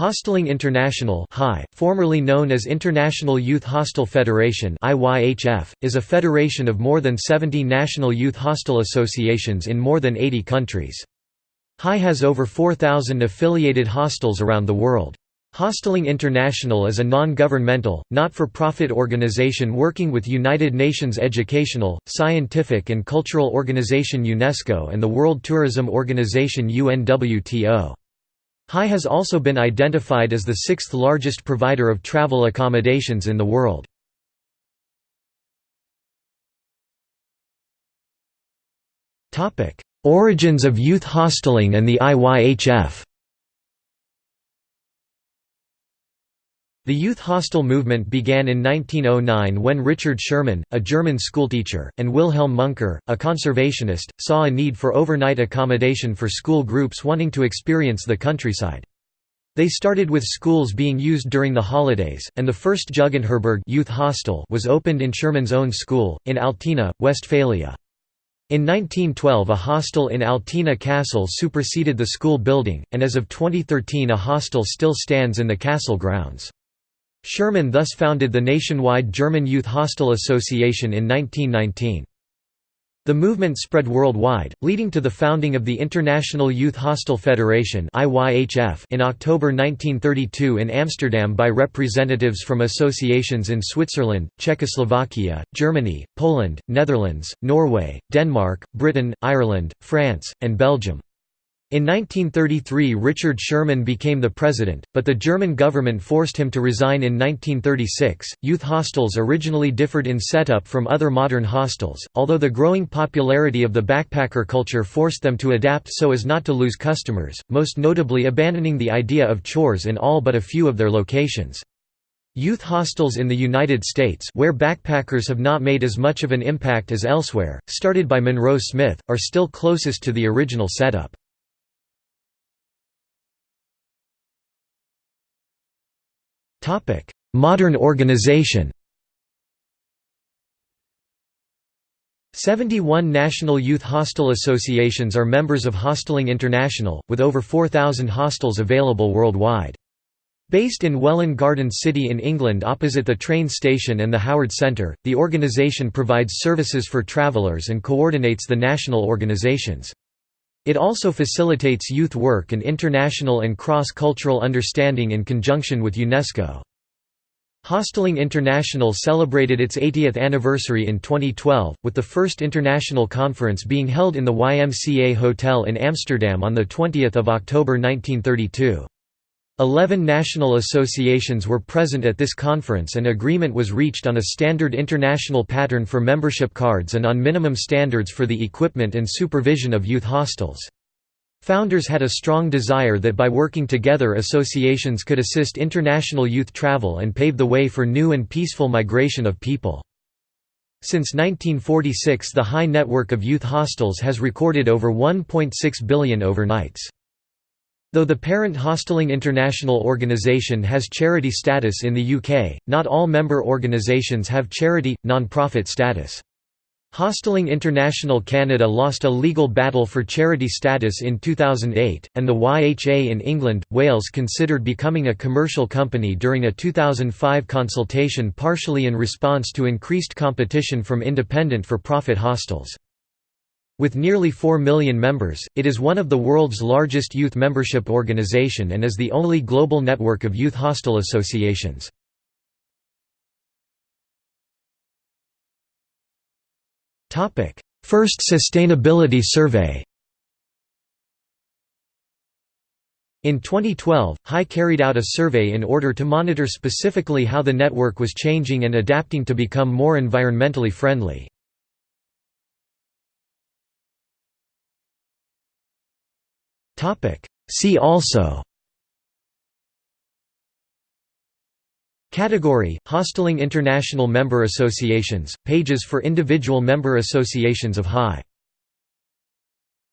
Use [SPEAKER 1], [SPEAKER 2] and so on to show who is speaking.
[SPEAKER 1] Hosteling International formerly known as International Youth Hostel Federation is a federation of more than 70 national youth hostel associations in more than 80 countries. HI has over 4,000 affiliated hostels around the world. Hosteling International is a non-governmental, not-for-profit organization working with United Nations Educational, Scientific and Cultural Organization UNESCO and the World Tourism Organization UNWTO. HI has also been identified as the sixth largest provider of travel accommodations in the world. Origins of youth hosteling and the IYHF The youth hostel movement began in 1909 when Richard Schirrmann, a German schoolteacher, and Wilhelm Munker, a conservationist, saw a need for overnight accommodation for school groups wanting to experience the countryside. They started with schools being used during the holidays, and the first Jugendherberge youth hostel was opened in Schirrmann's own school, in Altena, Westphalia. In 1912 a hostel in Altena Castle superseded the school building, and as of 2013 a hostel still stands in the castle grounds. Schirrmann thus founded the nationwide German Youth Hostel Association in 1919. The movement spread worldwide, leading to the founding of the International Youth Hostel Federation in October 1932 in Amsterdam by representatives from associations in Switzerland, Czechoslovakia, Germany, Poland, Netherlands, Norway, Denmark, Britain, Ireland, France, and Belgium. In 1933 Richard Schirrmann became the president, but the German government forced him to resign in 1936. Youth hostels originally differed in setup from other modern hostels, although the growing popularity of the backpacker culture forced them to adapt so as not to lose customers, most notably abandoning the idea of chores in all but a few of their locations. Youth hostels in the United States where backpackers have not made as much of an impact as elsewhere, started by Monroe Smith, are still closest to the original setup. Modern organization 71 national youth hostel associations are members of Hosteling International, with over 4,000 hostels available worldwide. Based in Welwyn Garden City in England opposite the train station and the Howard Centre, the organisation provides services for travellers and coordinates the national organisations. It also facilitates youth work and international and cross-cultural understanding in conjunction with UNESCO. Hosteling International celebrated its 80th anniversary in 2012, with the first international conference being held in the YMCA Hotel in Amsterdam on 20 October 1932. Eleven national associations were present at this conference and agreement was reached on a standard international pattern for membership cards and on minimum standards for the equipment and supervision of youth hostels. Founders had a strong desire that by working together associations could assist international youth travel and pave the way for new and peaceful migration of people. Since 1946 the high network of youth hostels has recorded over 1.6 billion overnights. Though the parent Hosteling International organisation has charity status in the UK, not all member organisations have charity, non-profit status. Hosteling International Canada lost a legal battle for charity status in 2008, and the YHA in England, Wales considered becoming a commercial company during a 2005 consultation partially in response to increased competition from independent for-profit hostels. With nearly 4 million members, it is one of the world's largest youth membership organization and is the only global network of youth hostel associations. First Sustainability Survey In 2012, HI carried out a survey in order to monitor specifically how the network was changing and adapting to become more environmentally friendly. See also. Category – Hosteling International Member Associations, pages for individual member associations of HI